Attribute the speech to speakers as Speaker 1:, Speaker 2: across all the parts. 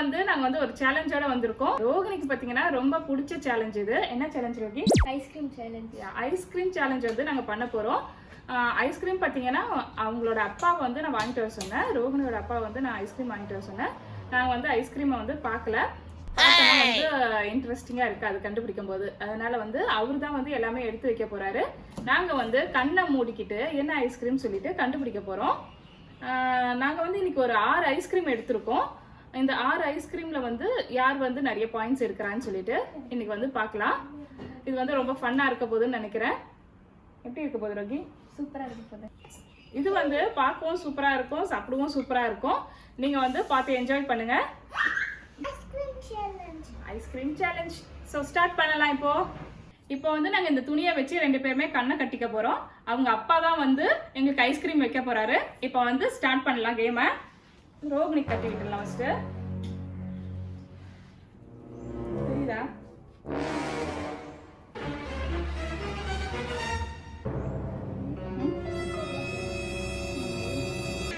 Speaker 1: வந்து நாங்க வந்து ஒரு சேலஞ்சோட வந்திருக்கோம். ரோகிணிக்கு பாத்தீங்கன்னா ரொம்ப பிடிச்ச சேலஞ்ச் இது. என்ன challenge Rohi?
Speaker 2: Ice cream challenge
Speaker 1: ice cream challenge வந்து நாங்க பண்ண போறோம். ஐஸ்கிரீம் பார்த்தீங்கன்னா அவங்களோட அப்பாவை வந்து நான் வாங்கிட்டு வர சொன்னேன். ரோஹினியோட அப்பா வந்து நான் ஐஸ்கிரீம் வாங்கிட்டு வர சொன்னேன். நாங்கள் வந்து ஐஸ்கிரீமை வந்து பார்க்கல வந்து இன்ட்ரெஸ்டிங்காக இருக்குது அது கண்டுபிடிக்கும் போது. அதனால வந்து அவர் தான் வந்து எல்லாமே எடுத்து வைக்க போறாரு. நாங்கள் வந்து கண்ணை மூடிக்கிட்டு என்ன ஐஸ்கிரீம் சொல்லிட்டு கண்டுபிடிக்க போகிறோம் நாங்கள் வந்து இன்னைக்கு ஒரு ஆறு ஐஸ்கிரீம் எடுத்திருக்கோம். இந்த ஆறு ஐஸ்கிரீமில் வந்து யார் வந்து நிறைய பாயிண்ட்ஸ் எடுக்கிறான்னு சொல்லிட்டு இன்னைக்கு வந்து பார்க்கலாம். இது வந்து ரொம்ப ஃபன்னாக இருக்க போகுதுன்னு நினைக்கிறேன். எப்படி இருக்க போகுது ரோகி?
Speaker 2: சூப்பரா இருக்கு போது
Speaker 1: இது வந்து பார்க்கவும் சூப்பராக இருக்கும் சாப்பிடவும் சூப்பராக இருக்கும். நீங்கள் வந்து பார்த்து என்ஜாய் பண்ணுங்க.
Speaker 2: Ice cream challenge
Speaker 1: ice cream challenge so start பண்ணலாம் இப்போ. இப்போ வந்து நாங்கள் இந்த துணியை வச்சு ரெண்டு பேருமே கண்ணை கட்டிக்க போகிறோம் அவங்க அப்பா தான் வந்து எங்களுக்கு ஐஸ்கிரீம் வைக்க போகிறாரு இப்போ வந்து ஸ்டார்ட் பண்ணலாம் கேமை ரோகிணி கட்டி விட்டுடலாம் ஃபஸ்ட்டு தெரியுதா?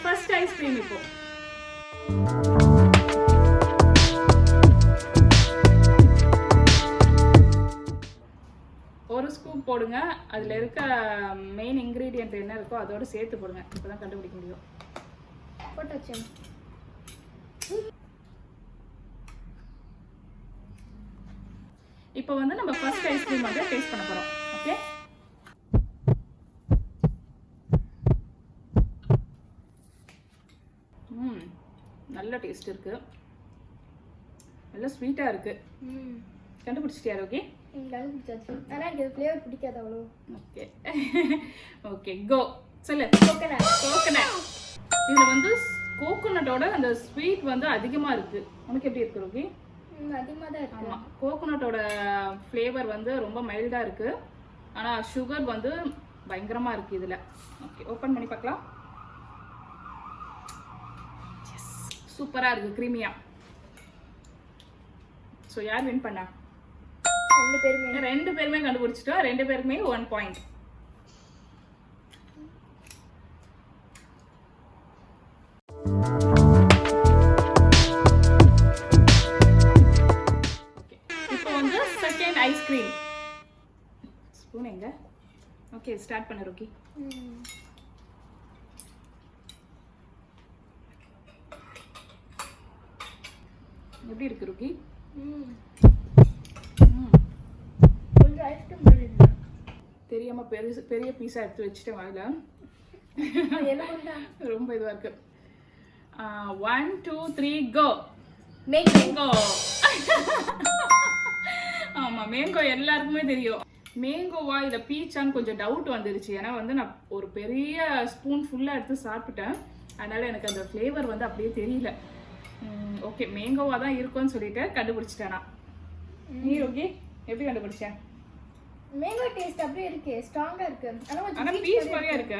Speaker 1: ஃபர்ஸ்ட் ஐஸ்கிரீம் இப்போ. ஒரு ஸ்கூப் போடுங்க. அதில் இருக்க மெயின் இன்க்ரீடியன்ட் என்ன இருக்கோ அதோடு சேர்த்து போடுங்க. இப்போ தான் கண்டுபிடிக்க முடியும்.
Speaker 2: போட்டு வச்சேன்
Speaker 1: இப்போ வந்து நம்ம ஃபர்ஸ்ட் ஐஸ்கிரீம் வந்து டேஸ்ட் பண்ண போகிறோம் ஓகே ம் நல்ல டேஸ்ட் இருக்கு. நல்ல ஸ்வீட்டாக இருக்கு.
Speaker 2: ம்.
Speaker 1: கண்டுபிடிச்சிட்டியா ஓகே
Speaker 2: எனக்கு அது பிடிச்சாச்சு ஆனால் எனக்கு ஃப்ளேவர் பிடிக்காது அவ்வளோ.
Speaker 1: ஓகே ஓகே கோ சொல்லு.
Speaker 2: கோகனட்
Speaker 1: கோகனட் இதில் வந்து கோகோனட்டோட அந்த ஸ்வீட் வந்து அதிகமாக இருக்கு. உனக்கு எப்படி இருக்கு ரோகி
Speaker 2: அதிகமாக தான் இருக்கு.
Speaker 1: ஆமாம் கோகோனட்டோட ஃப்ளேவர் வந்து ரொம்ப மைல்டாக இருக்கு. ஆனால் சுகர் வந்து பயங்கரமாக இருக்கு இதில். ஓகே ஓப்பன் பண்ணி பார்க்கலாம். சூப்பராக இருக்கு க்ரீமியா ஸோ யார் வின் பண்ணா?
Speaker 2: ரெண்டு பேருமே.
Speaker 1: ரெண்டு பேருமே கண்டுபிடிச்சிட்டோம். ரெண்டு பேருமே one point ice cream spoon எங்க? ஓகே ஸ்டார்ட் பண்ணு ரோக்கி எப்படி இருக்கு ரோக்கி தெரியாம பெருசு பெரிய பீஸா எடுத்து வச்சுட்டேன்
Speaker 2: பண்ணா
Speaker 1: ரொம்ப இதுவா இருக்கு. ஒன் டூ த்ரீ கோ
Speaker 2: மேக்
Speaker 1: மேங்கோ ஆமா மேங்கோ எல்லாருக்குமே தெரியும். மேங்கோவா இல்ல பீச்சான்னு கொஞ்சம் டவுட் வந்துருச்சு. ஏன்னா வந்து நான் ஒரு பெரிய ஸ்பூன் ஃபுல்லா எடுத்து சாப்பிட்டுட்டேன் அதனால எனக்கு அந்த ஃப்ளேவர் வந்து அப்படியே தெரியல. ஓகே மேங்கோவா தான் இருக்கும்னு சொல்லிட்டு கண்டுபிடிச்சிட்டேன் நான். நீ ஓகே எப்படி கண்டுபிடிச்சேன்
Speaker 2: மேங்கோ டேஸ்ட் அப்படியே இருக்கு ஸ்ட்ராங்கா இருக்கு. ஆனா
Speaker 1: ஆனா பீச் மாதிரியா இருக்கு.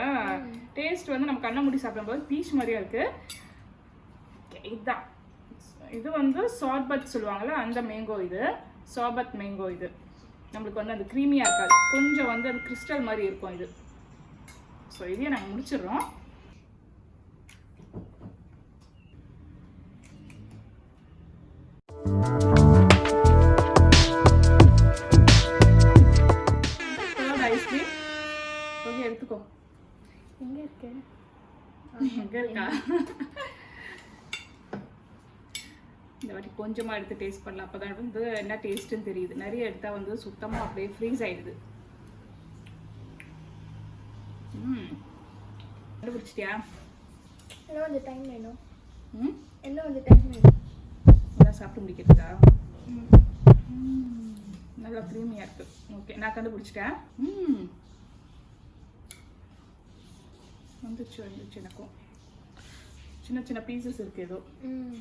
Speaker 1: டேஸ்ட் வந்து நம்ம கண்ணை மூடி சாப்பிடும்போது பீச் மாதிரியா இருக்கு. இதுதான் இது வந்து சார்பத் சொல்லுவாங்கல்ல அந்த மேங்கோ இது. சாபத் மேங்கோ இது. நம்மளுக்கு வந்து அது க்ரீமியாக இருக்காது. கொஞ்சம் வந்து அது கிறிஸ்டல் மாதிரி இருக்கும் இது. ஸோ இதையே நாங்கள் முடிச்சிடுறோம். ஐஸ்கிரீம் ஓகே எடுத்துக்கோ.
Speaker 2: எங்க இருக்கு?
Speaker 1: எங்க இருக்கா? இந்த வாட்டி கொஞ்சமா எடுத்து டேஸ்ட் பண்ணலாம். அப்பதான் வந்து என்ன டேஸ்ட்னு தெரியுது. நிறைய எடுத்தா வந்து சுத்தமா அப்படியே ஃப்ரீஸ் ஆயிடுது. ம். கண்டுபிடிச்சிட்டியா?
Speaker 2: இன்னும் கொஞ்சம் டைம் வேணும்?
Speaker 1: ம்?
Speaker 2: இன்னும் கொஞ்சம் டைம் வேணும்?
Speaker 1: எல்லாம் சாப்பிட்டு முடிக்கிறதுக்கா?
Speaker 2: ம்.
Speaker 1: ம், நல்லா க்ரீமியாக இருக்கு. ஓகே நான் கண்டுபிடிச்சிட்டேன். ம். வந்துச்சு வந்துச்சு எனக்கும். சின்ன சின்ன பீசஸ் இருக்கு ஏதோ.
Speaker 2: ம்.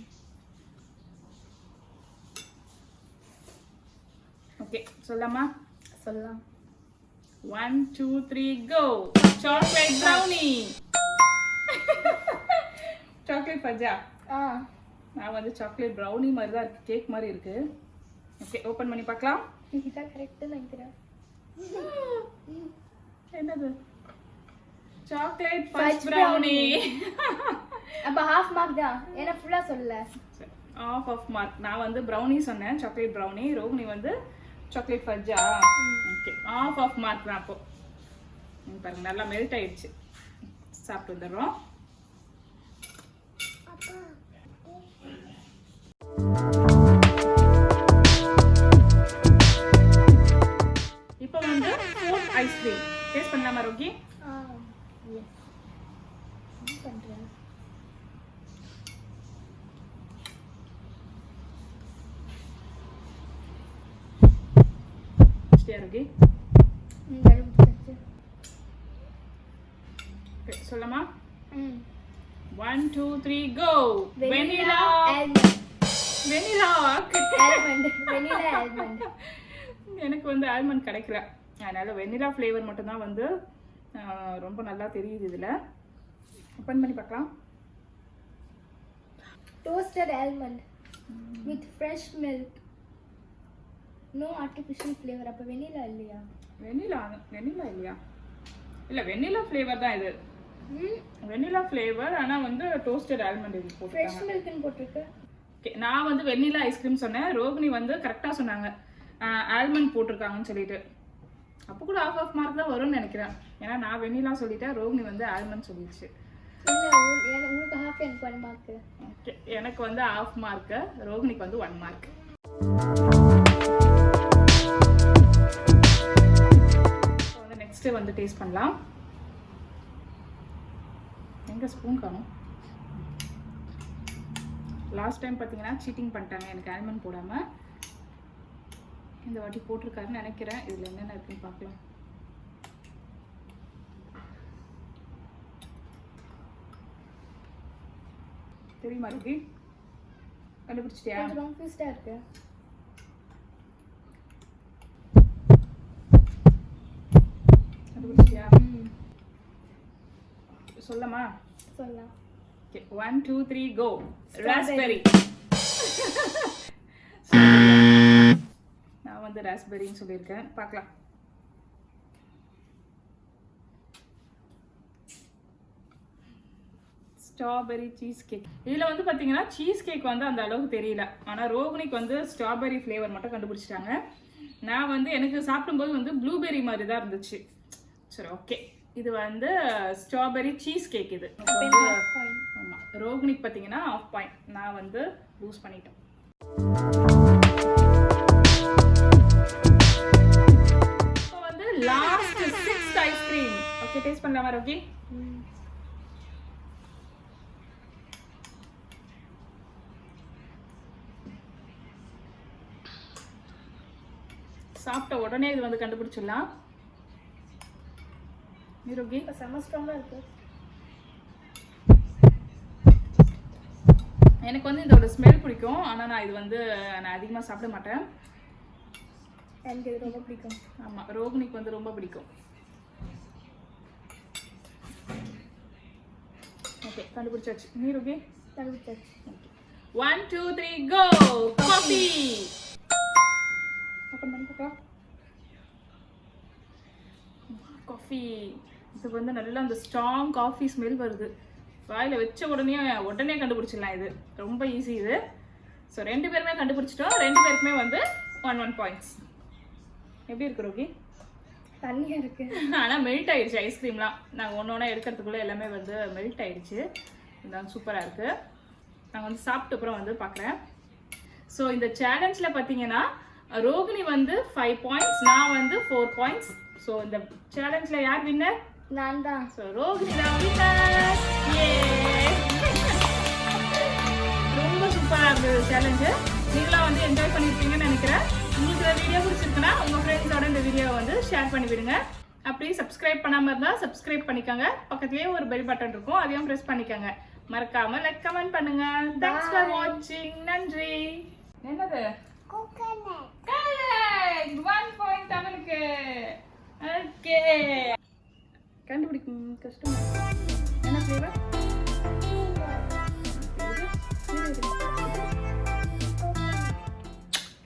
Speaker 1: ஓகே சொல்லாமா
Speaker 2: சொல்லலாம்.
Speaker 1: One two three go chocolate brownie chocolate பஜ்ஜா
Speaker 2: ஆ.
Speaker 1: நான் வந்து சாக்லேட் ப்ரௌனி மாதிரி தான் இருக்கு கேக் மாதிரி இருக்கு. ஓகே ஓப்பன் பண்ணி பார்க்கலாம்.
Speaker 2: இதுதான் கரெக்டாக நினைக்கிறேன்.
Speaker 1: என்னது? சாக்லேட் ஃபudge ப்ரௌனி
Speaker 2: அப்போ ஹாஃப் மார்க் தான். ஏன்னா ஃபுல்லா சொல்லல.
Speaker 1: ஆஃப் ஆஃப் மார்க் நான் வந்து ப்ரௌனி சொன்னேன் சாக்லேட் ப்ரௌனி ரோகிணி வந்து சாக்லேட் ஃபஜ்ஜா ஓகே ஆஃப் ஆஃப் மார்க் தான் அப்போ. பாருங்க நல்லா மெல்ட் ஆயிடுச்சு. சாப்பிட்டு வந்துடுறோம். இப்போ வந்து ஃபோர்த் ஐஸ்கிரீம் டேஸ்ட் பண்ணலாமா ரோகி?
Speaker 2: ஆ எஸ் என்ன பண்றேன்
Speaker 1: சரியா ரோகி
Speaker 2: ம் கண்டுபிடிச்சாச்சு
Speaker 1: Okay, சொல்லலாமா
Speaker 2: ம்
Speaker 1: one two three go vanilla
Speaker 2: almond
Speaker 1: vanilla
Speaker 2: almond vanilla almond
Speaker 1: எனக்கு வந்து ஆல்மண்ட் கிடைக்கல. அதனால வெனிலா ஃப்ளேவர் மட்டும்தான் வந்து ரொம்ப நல்லா தெரியுது இதில். ஓப்பன் பண்ணி பார்க்கலாம்.
Speaker 2: Toasted almond with fresh milk. No artificial flavor. அப்ப வெனிலா இல்லையா?
Speaker 1: வெனிலா வெனிலா இல்லையா? இல்லை வெனிலா ஃப்ளேவர் தான் இது.
Speaker 2: ம்.
Speaker 1: வெனிலா ஃப்ளேவர் ஆனால் வந்து டோஸ்டட் ஆல்மண்ட் இது
Speaker 2: ஃப்ரெஷ் மில்க்னு போட்டிருக்கு.
Speaker 1: நான் வந்து வெண்ணிலா ஐஸ்கிரீம் சொன்னேன். ரோகிணி வந்து கரெக்டாக சொன்னாங்க. ஆல்மண்ட் போட்டிருக்காங்கன்னு சொல்லிட்டு. அப்போ கூட ஆஃப் ஆஃப் மார்க் தான் வரும்னு நினைக்கிறேன். ஏன்னா நான் வெண்ணிலா சொல்லிட்டேன் ரோகிணி வந்து ஆல்மண்ட் சொல்லிடுச்சு.
Speaker 2: உங்களுக்கு ஹாஃப் எனக்கு ஒன் மார்க்
Speaker 1: எனக்கு வந்து ஆஃப் மார்க்கு ரோகிணிக்கு வந்து ஒன் மார்க் வந்து நெக்ஸ்ட் வந்து டேஸ்ட் பண்ணலாம். எங்க ஸ்பூன் காணும்? லாஸ்ட் டைம் பார்த்தீங்கன்னா சீட்டிங் பண்ணிட்டாங்க. எனக்கு ஆல்மண்ட் போடாம. இந்த வாட்டி போட்டிருக்காருன்னு நினைக்கிறேன். இதுல என்னென்ன இருக்குன்னு பார்க்கலாம். தெரியுமா இருக்கு கண்டுபிடிச்சிட்டியா?
Speaker 2: இருக்கு
Speaker 1: கண்டுபிடிச்சிட்டியா
Speaker 2: ம்
Speaker 1: சொல்லமா?
Speaker 2: சொல்லலாம்
Speaker 1: okay one two three go raspberry நான் வந்து ராஸ்பெரின்னு சொல்லியிருக்கேன். பார்க்கலாம். ஸ்ட்ராபெரி சீஸ் கேக் இதில் வந்து பார்த்தீங்கன்னா சீஸ் கேக் வந்து அந்த அளவுக்கு தெரியல. ஆனால் ரோகிணிக்கு வந்து ஸ்ட்ராபெரி ஃப்ளேவர் மட்டும் கண்டுபிடிச்சிட்டாங்க. நான் வந்து எனக்கு சாப்பிடும்போது வந்து ப்ளூபெரி மாதிரி தான் இருந்துச்சு. சரி ஓகே இது வந்து ஸ்ட்ராபெரி சீஸ் கேக் இது.
Speaker 2: அப்ப
Speaker 1: வந்து
Speaker 2: எனக்கு half point.
Speaker 1: ஆமா ரோகிணிக்கு பார்த்தீங்கன்னா ஆஃப் பாயிண்ட் நான் வந்து லூஸ் பண்ணிட்டேன். வந்து லாஸ்ட் ஐஸ்கிரீம் ஓகே டேஸ்ட் பண்ணலாமா ரோகி? சாப்பிட்ட உடனே இது வந்து கண்டுபிடிச்சிடலாம். ரோகி
Speaker 2: இப்போ செம்ம ஸ்ட்ராங்கா இருக்கு
Speaker 1: எனக்கு வந்து இதோட ஸ்மெல் பிடிக்கும். ஆனால் நான் இது வந்து நான் அதிகமாக சாப்பிட மாட்டேன்.
Speaker 2: எனக்கு இது ரொம்ப பிடிக்கும்.
Speaker 1: ஆமாம் ரோகிணிக்கு வந்து ரொம்ப பிடிக்கும். ஓகே கண்டுபிடிச்சாச்சு. நீ ரோகி?
Speaker 2: கண்டுபிடிச்சாச்சு.
Speaker 1: One two three go coffee open பண்ணி பார்க்கலாம் காஃபி இது வந்து நல்லா அந்த ஸ்ட்ராங் காஃபி ஸ்மெல் வருது. வாயில் வச்ச உடனே உடனே கண்டுபிடிச்சிடலாம் இது. ரொம்ப ஈஸி இது. ஸோ ரெண்டு பேருமே கண்டுபிடிச்சிட்டோம். ரெண்டு பேருக்குமே வந்து ஒன் ஒன் பாயிண்ட்ஸ் எப்படி இருக்கு ரோகி?
Speaker 2: தண்ணியா இருக்கு.
Speaker 1: ஆனால் மெல்ட் ஆயிடுச்சு ஐஸ்கிரீம்லாம் நாங்கள் ஒன்று ஒன்றா எடுக்கிறதுக்குள்ளே எல்லாமே வந்து மெல்ட் ஆயிடுச்சு. இதான் சூப்பராக இருக்குது நாங்கள் வந்து சாப்பிட்ட அப்புறம் வந்து பார்க்குறேன் ஸோ இந்த சேலஞ்சில் பார்த்தீங்கன்னா ரோகிணி வந்து ஃபைவ் பாயிண்ட்ஸ் நான் வந்து ஃபோர் பாயிண்ட்ஸ் ஸோ இந்த சேலஞ்சில் யார் வின்னர்
Speaker 2: நான் தான்.
Speaker 1: ஸோ ரோகிணி தான் வின்னர் ரொம்ப சூப்பராக இருந்தது சேலஞ்சு நீங்களாம் வந்து என்ஜாய் பண்ணியிருப்பீங்கன்னு நினைக்கிறேன். உங்களுக்கு இந்த வீடியோ பிடிச்சிருக்குன்னா உங்கள் ஃப்ரெண்ட்ஸோட இந்த வீடியோவை வந்து ஷேர் பண்ணி விடுங்க அப்படியே சப்ஸ்கிரைப் பண்ணாமல் இருந்தால் சப்ஸ்கிரைப் பண்ணிக்கோங்க. பக்கத்துலேயே ஒரு பெல் பட்டன் இருக்கும். அதையும் ப்ரெஸ் பண்ணிக்கோங்க. மறக்காம லைக் கமெண்ட் பண்ணுங்க. தேங்க்ஸ் ஃபார் வாட்சிங் நன்றி. என்னது? கரெக்ட் ஒன் பாயிண்ட் தமிழுக்கு ஓகே கண்டுபிடிக்கும். கஷ்டம். என்ன ஃப்ளேவர்